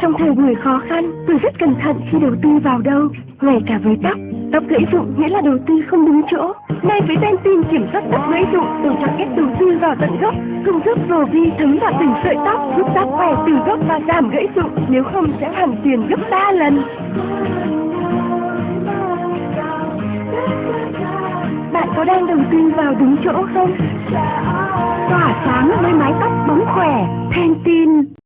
Trong thời buổi khó khăn, tôi rất cẩn thận khi đầu tư vào đâu, ngay cả với tóc. Tóc gãy rụng nghĩa là đầu tư không đúng chỗ. Nay với Pantene kiểm soát tóc gãy rụng, tôi chọn kết đầu tư vào tận gốc, công thức vi thấm vào từng sợi tóc, giúp tóc khỏe từ gốc và giảm gãy rụng, nếu không sẽ hoàn tiền gấp 3 lần. Bạn có đang đầu tư vào đúng chỗ không? Tỏa sáng với mái tóc bóng khỏe, Pantene.